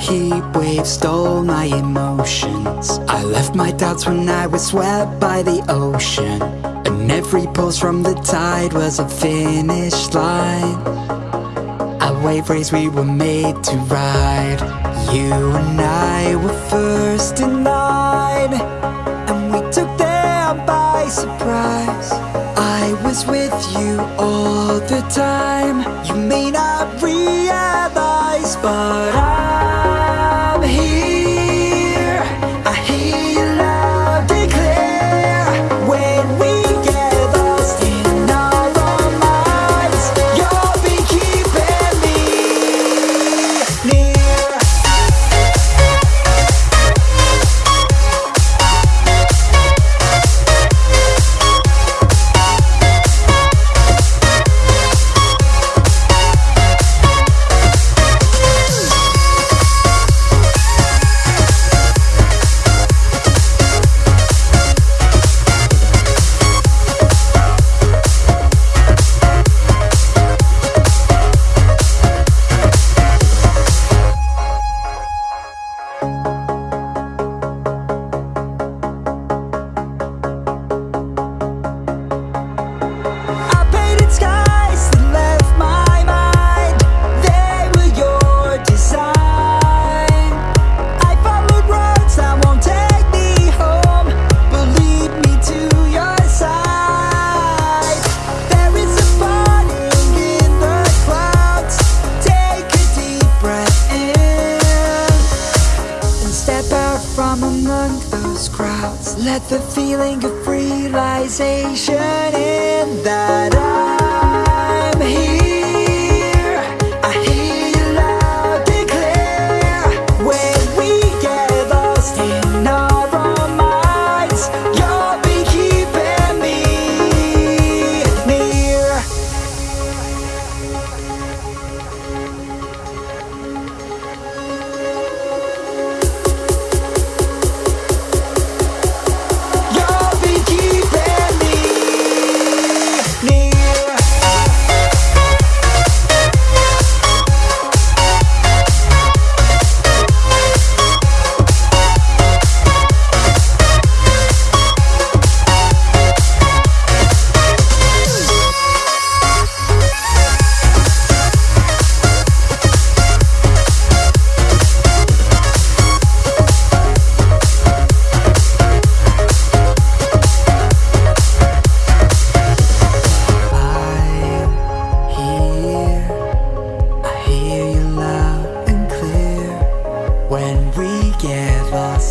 heat wave stole my emotions. I left my doubts when I was swept by the ocean. And every pulse from the tide was a finish line. A wave race we were made to ride. You and I were first in line. And we took them by surprise. I was with you all the time. You may not realize But I'm among those crowds. Let the feeling of realization in that I'm here.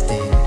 Get